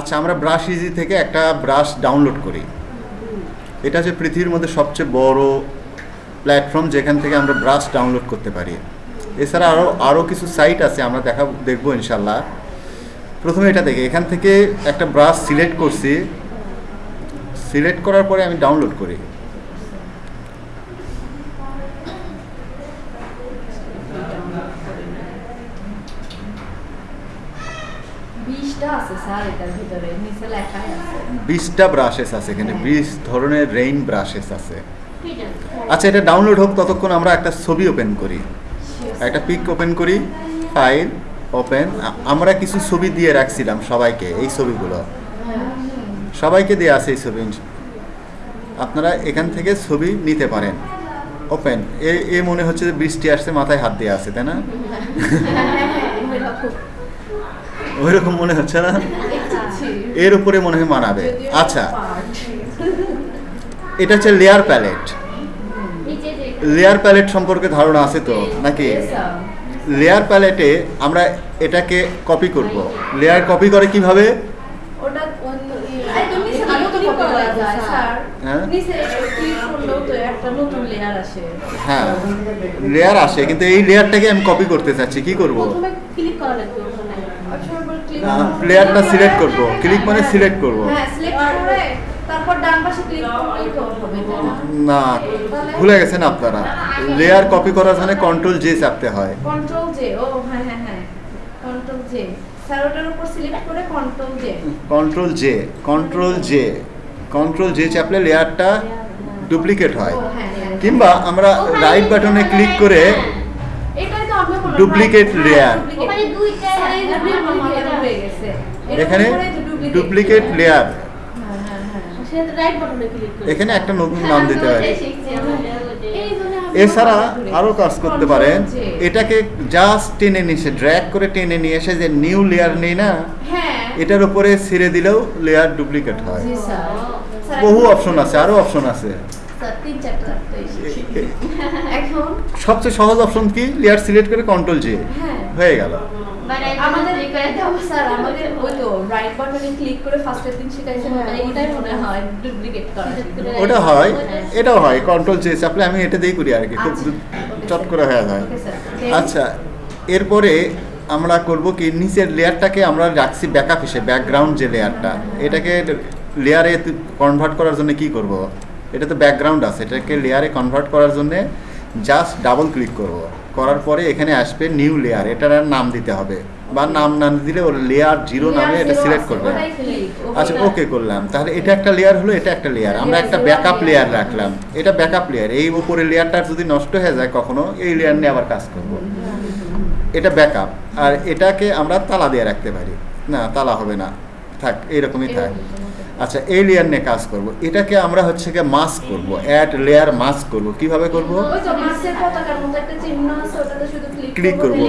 আচ্ছা আমরা brush easy থেকে একটা ব্রাশ ডাউনলোড করি। এটা হচ্ছে পৃথিবীর মধ্যে সবচেয়ে বড় প্ল্যাটফর্ম যেখান থেকে আমরা ব্রাশ ডাউনলোড করতে পারি। এছাড়া আরও আরও কিছু সাইট আছে, আমরা দেখা, দেখব ইনশাল্লাহ প্রথমে এটা দেখি, এখান থেকে একটা ব্রাশ সিলেক্ট করছি। সিলেক্ট করার পরে আমি ডাউনলোড করি। বিশটা ব্রাশেস আছে এখানে বিশ ধরনের রেইন ব্রাশেস আছে। আচ্ছা এটা ডাউনলোড হোক ততক্ষণ আমরা একটা ছবি ওপেন করি। একটা পিক ওপেন করি ফাইল ওপেন আমরা কিছু ছবি দিয়ে রাখছিলাম সবাইকে এই ছবিগুলো। সবাইকে দিয়ে আছে এই ছবি। আপনারা এখান থেকে ছবি নিতে পারেন। ওপেন এ এ মনে হচ্ছে যে বৃষ্টি আসছে মাথায় হাত দিয়ে আছে তাই না? ওইরকম মনে হচ্ছে না? এর উপরে মনে হয় মানাবে। আচ্ছা। এটা হচ্ছে লেয়ার প্যালেট লেয়ার প্যালেট সম্পর্কে ধারণা আছে তো নাকি? লেয়ার প্যালেটে আমরা এটাকে কপি করব। লেয়ার কপি করে কীভাবে। হ্যাঁ? আসে। হ্যাঁ। লেয়ার আসে কিন্তু এই লেয়ারটাকে আমি কপি করতে চাচ্ছি কি করব প্রথমে click করা লাগবে ওখানে। আচ্ছা, এবার click লেয়ারটা সিলেক্ট করব ক্লিক মানে সিলেক্ট করব। হ্যাঁ, করে তারপর ডান পাশে হবে, না? ভুলে গেছেন আপনারা। লেয়ার কপি করার জন্য কন্ট্রোল জে চাপতে হয়। Control J, ও হ্যাঁ, হ্যাঁ, হ্যাঁ। J স্যার উপর সিলেক্ট করে control J control J control J control J চাপলে লেয়ারটা ডুপ্লিকেট হয়। কিংবা আমরা রাইট বাটনে ক্লিক করে এটাই তো এখানে ডুপ্লিকেট লেয়ার হ্যাঁ, হ্যাঁ, হ্যাঁ। এখানে একটা নতুন নাম দিতে হয় জন্য আমি এছাড়া আরও কাজ করতে পারেন। এটাকে জাস্ট টেনে নিয়ে এসে ড্র্যাগ করে টেনে নিয়ে এসে যে নিউ লেয়ার নেই না হ্যাঁ। এটার উপরে ছেড়ে দিলেও লেয়ার ডুপ্লিকেট হয়। বহু অপশন আছে আরও অপশন আছে। সবচেয়ে সহজ অপশন কি? লেয়ার সিলেক্ট করে কন্ট্রোল জে হ্যাঁ। হয়ে গেল। আমাদের। স্যার আমাদের ওই তো রাইট বাটনে ক্লিক করে ফার্স্টের দিন শিখাইছেন হ্যাঁ, মানে এটাই মনে হয় ডুপ্লিকেট করা। ওটা হয় এটাও হয় কন্ট্রোল জে চাপলে আমি এটা দিয়েই করি আর কি খুব আচ্ছা, চট করে হয়ে যায়। আচ্ছা এরপরে আমরা করব কি নিচের লেয়ারটাকে আমরা রাখছি ব্যাকআপ হিসেবে ব্যাকগ্রাউন্ড যে লেয়ারটা এটাকে লেয়ারে কনভার্ট করার জন্য কি করব? এটা তো ব্যাকগ্রাউন্ড আছে এটাকে লেয়ারে কনভার্ট করার জন্য জাস্ট ডাবল ক্লিক করব। করার পরে এখানে আসবে নিউ লেয়ার এটার আর নাম দিতে হবে। বা নাম না দিলে ওর লেয়ার জিরো নামে এটা সিলেক্ট করবে। আচ্ছা ওকে করলাম। তাহলে এটা একটা লেয়ার হলো এটা একটা লেয়ার আমরা একটা ব্যাকআপ লেয়ার রাখলাম। এটা ব্যাকআপ লেয়ার এই উপরে লেয়ারটা যদি নষ্ট হয়ে যায় কখনো এই লেয়ার নিয়ে আবার কাজ করব। এটা ব্যাকআপ আর এটাকে আমরা তালা দিয়ে রাখতে পারি। না তালা হবে না। থাক এইরকমই থাক। আচ্ছা এই লেয়ার নিয়ে কাজ করব। এটাকে আমরা হচ্ছে গিয়ে মাস্ক করব অ্যাড লেয়ার মাস্ক করব। কীভাবে করব? ওই তো মাছের পতাকার মতো একটা চিহ্ন আছে ওটাতে শুধু ক্লিক করব।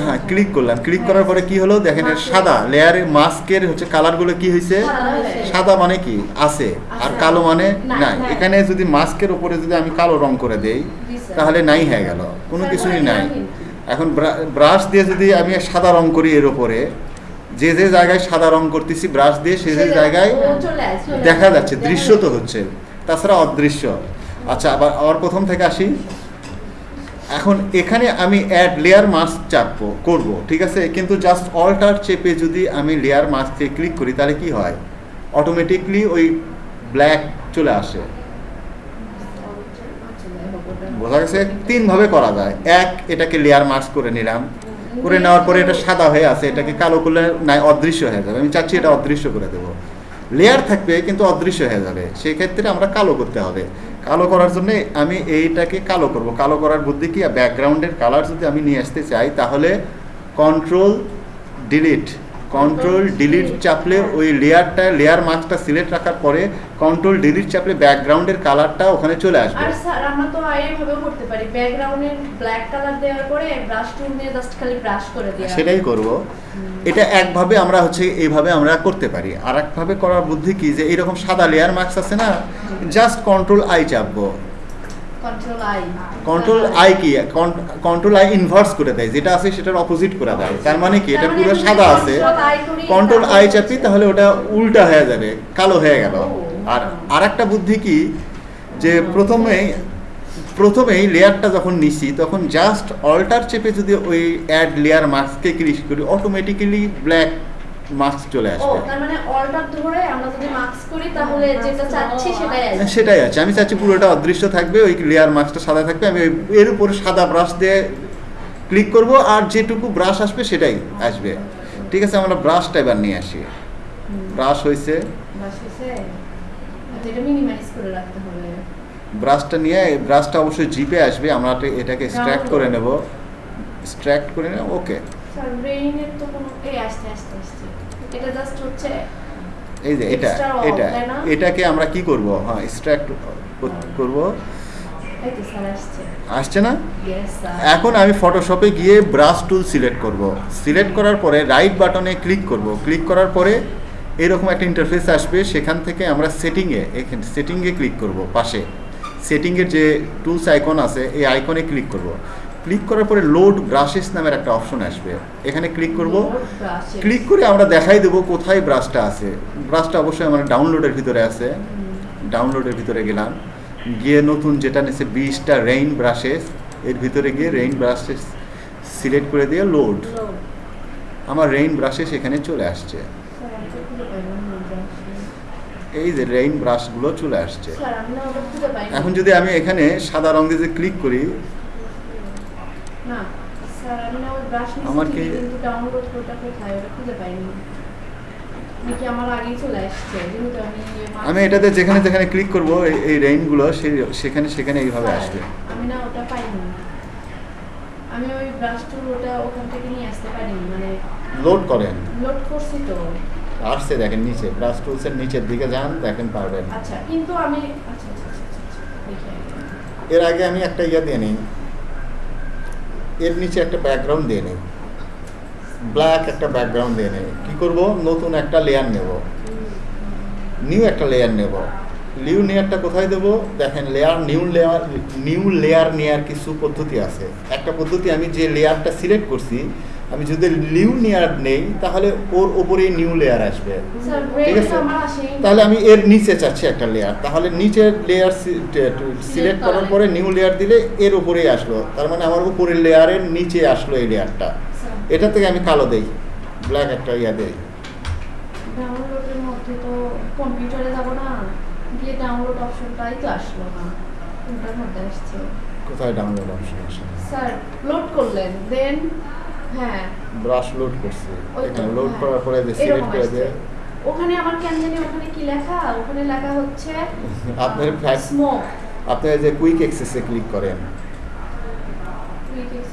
হ্যাঁ ক্লিক করলাম। ক্লিক করার পরে কি হলো? দেখেন সাদা লেয়ারের মাস্কের হচ্ছে কালারগুলো কি হয়েছে সাদা মানে কি? আছে। আর কালো মানে নাই এখানে যদি মাস্কের উপরে যদি আমি কালো রং করে দেই তাহলে নাই হয়ে গেল। কোনো কিছুই নাই। এখন ব্রাশ দিয়ে যদি আমি সাদা রং করি এর উপরে যে যে জায়গায় সাদা রং করতেছি ব্রাশ দিয়ে সে যে জায়গায় দেখা যাচ্ছে দৃশ্য তো হচ্ছে। তাছাড়া অদৃশ্য। আচ্ছা আবার আবার প্রথম থেকে আসি। এখন এখানে আমি অ্যাড লেয়ার মাস্ক চাপবো করব ঠিক আছে? কিন্তু জাস্ট অল্টার চেপে যদি আমি লেয়ার মাস্কে ক্লিক করি তাহলে কি হয়? অটোমেটিকলি ওই ব্ল্যাক চলে আসে। বোঝা গেছে? তিনভাবে করা যায়। এক এটাকে লেয়ার মাস্ক করে নিলাম। করে নেওয়ার পরে এটা সাদা হয়ে আছে, এটাকে কালো করলে নাই, অদৃশ্য হয়ে যাবে। আমি চাচ্ছি এটা অদৃশ্য করে দেবো। লেয়ার থাকবে, কিন্তু অদৃশ্য হয়ে যাবে। সেই ক্ষেত্রে আমরা কালো করতে হবে। কালো করার জন্য আমি এইটাকে কালো করব। কালো করার বুদ্ধি কি? ব্যাকগ্রাউন্ডের কালার যদি আমি নিয়ে আসতে চাই, তাহলে কন্ট্রোল ডিলিট কন্ট্রোল ডিলিট চাপলে ওই লেয়ারটা লেয়ার মার্কসটা সিলেক্ট রাখার পরে কন্ট্রোল ডিলিট চাপলে ব্যাকগ্রাউন্ডের কালারটা ওখানে চলে আসবে। আর স্যার আমরা তো এইভাবে করতে পারি। ব্যাকগ্রাউন্ডে ব্ল্যাক কালার দেওয়ার পরে ব্রাশ টুল দিয়ে জাস্ট খালি ব্রাশ করে দেওয়া সেটাই করব। এটা একভাবে আমরা হচ্ছে এইভাবে আমরা করতে পারি। আর একভাবে করার বুদ্ধি কি? যে এরকম সাদা লেয়ার মার্কস আছে না জাস্ট কন্ট্রোল আই চাপবো। কন্ট্রোল আই কি? কন্ট্রোল আই ইনভার্স করে দেয়। যেটা আছে সেটার অপোজিট করে দেয়। তার মানে কি? এটা মানে পুরো সাদা আছে। কন্ট্রোল আই চাপি তাহলে ওটা উল্টা হয়ে যাবে। কালো হয়ে গেল। আর আরেকটা বুদ্ধি কি? যে প্রথমে প্রথমেই লেয়ারটা যখন নিছি তখন জাস্ট অল্টার চেপে যদি ওই অ্যাড লেয়ার মাস্ককে ক্লিক করি অটোমেটিক্যালি ব্ল্যাক মাস্ক চলে ও আসবে। মানে অল্টার ধরে আমরা যদি মার্কস করি তাহলে যেটা চাচ্ছি সেটাই আছে। আমি চাচ্ছি পুরোটা অদৃশ্য থাকবে ওই লেয়ার মাস্কটা সাদা থাকবে। আমি এর উপরে সাদা ব্রাশ দিয়ে ক্লিক করব আর যেটুকু ব্রাশ আসবে সেটাই আসবে। ঠিক আছে আমরা ব্রাশটা এবার নিয়ে আসি। ব্রাশ হয়েছে বাস হয়েছে এটা মিনিমাইজ করে রাখতে হবে। ব্রাশটা নিয়ে এই ব্রাশটা অবশ্যই জিপে আসবে। আমরা এটাকে স্ট্র্যাক্ট করে নেব। স্ট্র্যাক্ট করে নেব ওকে স্যার ব্রেইনের তো কোনো এই আসতে আসতে আসতে এটা জাস্ট হচ্ছে এই যে এটা এটা এটাকে আমরা কি করব? হ্যাঁ স্ট্র্যাক্ট করব। আসছে। না? এখন আমি ফটোশপে গিয়ে ব্রাশ টুল সিলেক্ট করব। সিলেক্ট করার পরে রাইট বাটনে ক্লিক করব। ক্লিক করার পরে এরকম একটা ইন্টারফেস আসবে। সেখান থেকে আমরা সেটিংয়ে এখানে সেটিংয়ে ক্লিক করব পাশে। সেটিংয়ের যে টুলস আইকন আছে এই আইকনে ক্লিক করব। ক্লিক করার পরে লোড ব্রাশেস নামের একটা অপশন আসবে। এখানে ক্লিক করব। ক্লিক করে আমরা দেখাই দেবো কোথায় ব্রাশটা আছে। ব্রাশটা অবশ্যই আমার ডাউনলোডের ভিতরে আছে। ডাউনলোডের ভিতরে গেলাম। গিয়ে নতুন যেটা নিচ্ছে বিশটা রেইন ব্রাশেস এর ভিতরে গিয়ে রেইন ব্রাশেস সিলেক্ট করে দিয়ে লোড আমার রেইন ব্রাশেস এখানে চলে আসছে। এই যে রেইন ব্রাশগুলো চলে আসছে। এখন যদি আমি এখানে সাদা রং দিয়ে ক্লিক করি না স্যার আমি না ওই ব্রাশ নিয়েছি আমার কি- ডাউনলোড কোডটা কোথায় ওটা খুঁজে পাইনি। আমি এটাতে যেখানে যেখানে ক্লিক করব এই- রেইনগুলো সেই সেখানে সেখানে এইভাবে আসবে। আমি না ওটা পাইনি। আমি ওই ব্রাশ টুল ওটা ওখান থেকে নিয়ে আসতে পারিনি মানে লোড করেন। লোড করছি তো। আসছে দেখেন নিচে ব্রাশ টুলসের নিচের দিকে যান দেখেন পারবেন। আচ্ছা কিন্তু আমি আচ্ছা আচ্ছা আচ্ছা আচ্ছা, আচ্ছা দেখি। এর আগে আমি একটা ইয়ে দিয়ে নিই। এর নিচে একটা ব্যাকগ্রাউন্ড দিয়ে নেই। ব্ল্যাক একটা ব্যাকগ্রাউন্ড দিয়ে নেই। কী করব? নতুন একটা লেয়ার নেব। নিউ একটা লেয়ার নেব। নিউ লেয়ারটা কোথায় দেব? দেখেন layer new layer new layer নেওয়ার কিছু পদ্ধতি আছে। একটা পদ্ধতি আমি যে লেয়ারটা সিলেক্ট করছি আমি যদি নিউ লেয়ার নেই তাহলে ওর ওপরে নিউ লেয়ার আসবে। ঠিক আছে? তাহলে আমি এর নিচে চাচ্ছি একটা লেয়ার তাহলে নিচের লেয়ার সিলেক্ট করার পরে নিউ লেয়ার দিলে এর উপরেই আসলো। তার মানে আমার উপরের লেয়ারের নিচে আসলো এই লেয়ারটা এটা থেকে আমি কালো দেই। ব্ল্যাক একটা ইয়া দেই। ডাউনলোডের মধ্যে তো কম্পিউটারে যাব না। গিয়ে ডাউনলোড অপশনটাই তো আসলো না। কোনটার মধ্যে আসছে। কোথায় ডাউনলোড অপশন আসে? স্যার লোড করলেন। দেন হ্যাঁ। ব্রাশ লোড করছি। লোড। করার পরে যে সিলেক্ট করে। দিয়ে ওখানে আমার কেন জানি ওখানে কি লেখা? ওখানে লেখা হচ্ছে আপনার ফ্ল্যাশ স্মোক আপনি যে কুইক এক্সেসে ক্লিক করেন।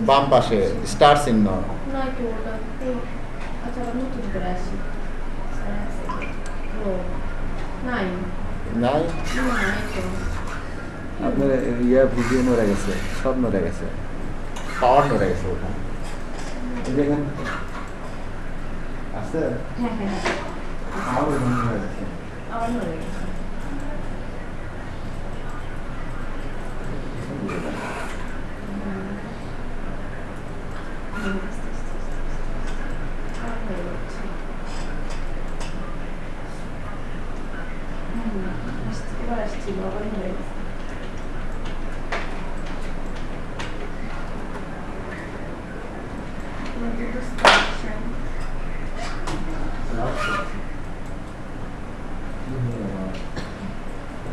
বাম পাশে স্টার চিহ্ন। আচ্ছা আপনার ইয়া ভিডিও নড়ে গেছে সব নড়ে গেছে। পাওয়ার নড়ে গেছে ওখানে। আছে হ্যাঁ হ্যাঁ হ্যাঁ আমার ওখানে নড়ে গেছে আবার নড়ে গেছে হুম, আস্তে আস্তে আস্তে আস্তে। আবার হয়ে যাচ্ছে। হুম, আসছে, এবার আসছিল, আবার হয়ে গেছে। আমাদের তো selection।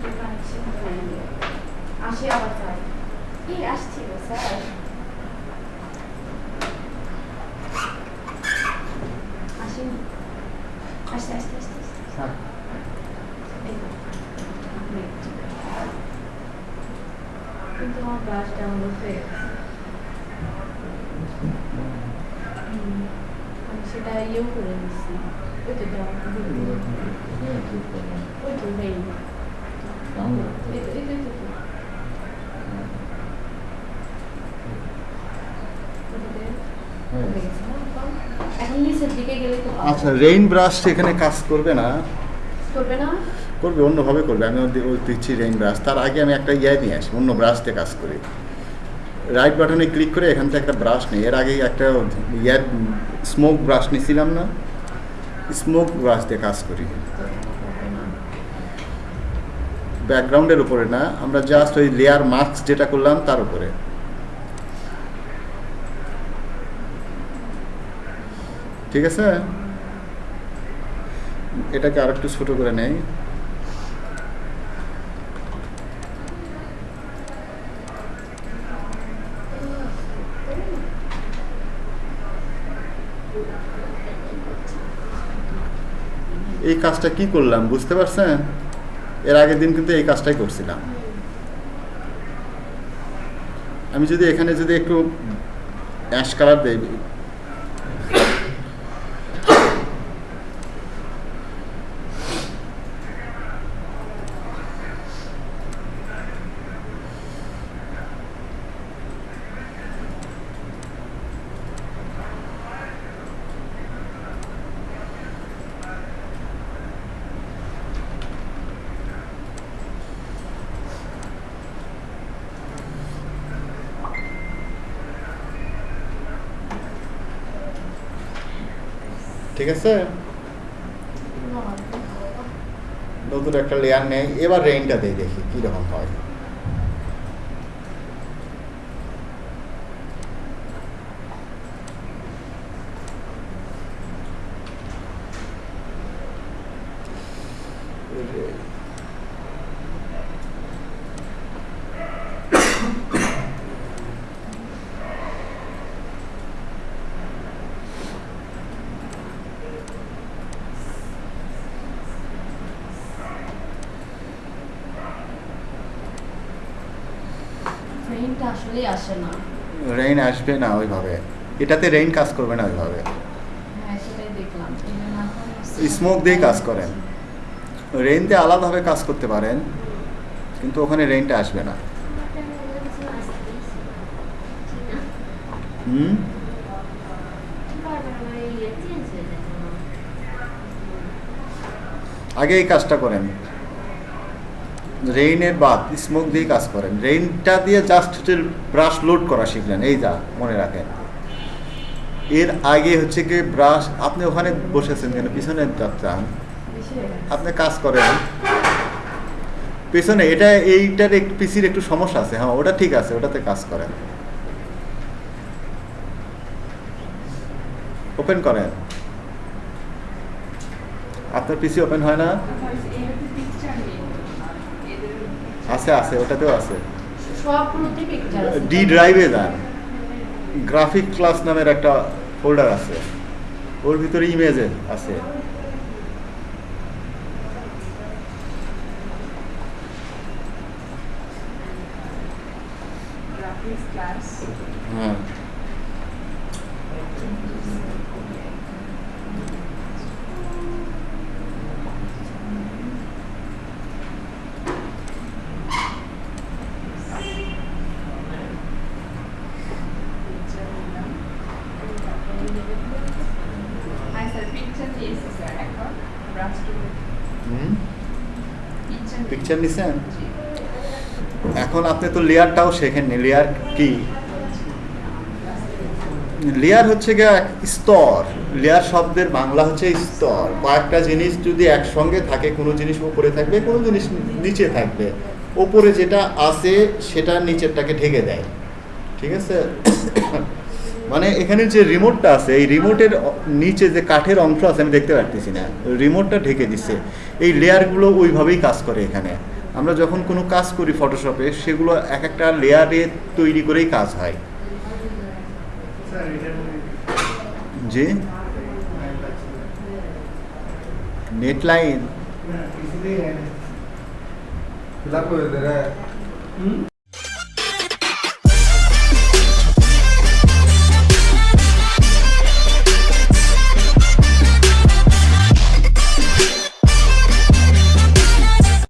connection হয়নি। আসে আবার যায় কি আসছিল স্যার আসেনি আসতে আসতে আসতে আসতে এই তো, আপনি একটু। কিন্তু আমার ব্রাশ ডাউনলোড হয়ে গেছে হুম, আমি সেটা ইয়েও করে নিচ্ছি ওই তো ডাউনলোড ওই তো নেই এই তো এই তো এই তো, এই তো। ওটাতে হয়ে গেছে না এখন? এখন নিচের দিকে গেলে তো পাবো। আচ্ছা রেইন ব্রাশ এখানে কাজ করবে না? করবে না? করবে অন্যভাবে করবে। আমি দিচ্ছি রেইন ব্রাশ তার আগে আমি একটা ইয়ে নিয়ে আসি অন্য ব্রাশ দিয়ে কাজ করি। রাইট বাটনে ক্লিক করে এখান থেকে একটা ব্রাশ নিই। এর আগে একটা ইয়ে স্মোক ব্রাশ নিয়েছিলাম না? স্মোক ব্রাশ দিয়ে কাজ করি। ব্যাকগ্রাউন্ডের উপরে না আমরা জাস্ট ওই লেয়ার মাস্ক যেটা করলাম তার উপরে। ঠিক আছে? এটাকে আর একটু ছোট করে নেই। এই কাজটা কি করলাম, বুঝতে পারছেন? এর আগের দিন কিন্তু এই কাজটাই করছিলাম। আমি যদি এখানে যদি একটু অ্যাশ কালার দেই ঠিক আছে? নতুন একটা লেয়ার নেই। এবার রেইনটা দিয়ে দেখি কীরকম হয়। ট্রেনটা আসলেই আসে না। রেইন আসবে না ওইভাবে। এটাতে রেইন কাজ করবে না ওইভাবে। হ্যাঁ স্মোক দিয়ে কাজ করেন। রেইন দিয়ে আলাদাভাবে কাজ করতে পারেন কিন্তু ওখানে রেইনটা আসবে না। হুম? আগে এই কাজটা করেন। রেইনের বাদ স্মোক দিয়ে কাজ করেন। রেইনটা দিয়ে জাস্ট হচ্ছে ব্রাশ লোড করা শিখলেন, এই যা মনে রাখেন। এর আগে হচ্ছে কি ব্রাশ আপনি ওখানে বসেছেন কেন? পিছনে যাচ্ছেন। আপনি কাজ করেন। পেছনে, এটা এইটার একটু পিসির একটু সমস্যা আছে। হ্যাঁ ওটা ঠিক আছে, ওটাতে কাজ করেন। ওপেন করেন। আপনার পিসি ওপেন হয় না? আছে আছে ওটাতেও আছে। ডি ড্রাইভে যান গ্রাফিক ক্লাস নামের একটা ফোল্ডার আছে। ওর ভিতরে ইমেজে আছে graphics class. হ্যাঁ Picture নিলাম। হ্যাঁ স্যার পিকচার দিয়েছি স্যার এখন ব্রাশ টুলে হুম পিকচার নিছেন এখন আপনি তো লেয়ারটাও শেখেননি। লেয়ার কি? লেয়ার হচ্ছে গিয়ে এক স্তর। লেয়ার শব্দের বাংলা হচ্ছে স্তর। কয়েকটা জিনিস যদি একসঙ্গে থাকে, কোনো জিনিস উপরে থাকবে, কোনো জিনিস নিচে থাকবে। ওপরে যেটা আছে, সেটা নিচেরটাকে ঢেকে দেয়। ঠিক আছে? মানে এখানে যে রিমোটটা আছে, এই রিমোটের নিচে যে কাঠের অংশ আছে, আমি দেখতে পারতেছি না। রিমোটটা ঢেকে দিচ্ছে। এই লেয়ারগুলো ওইভাবেই কাজ করে এখানে। আমরা যখন কোনো কাজ করি ফটোশপে সেগুলো এক একটা লেয়ারে তৈরি করেই কাজ হয়। জি? Net line